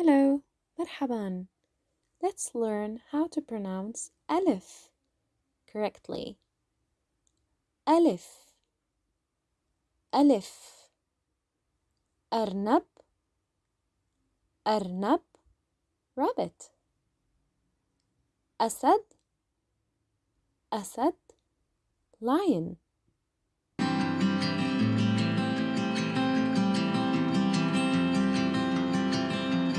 Hello, مرحبا. Let's learn how to pronounce ألف correctly. ألف ألف أرنب أرنب rabbit. أسد أسد lion.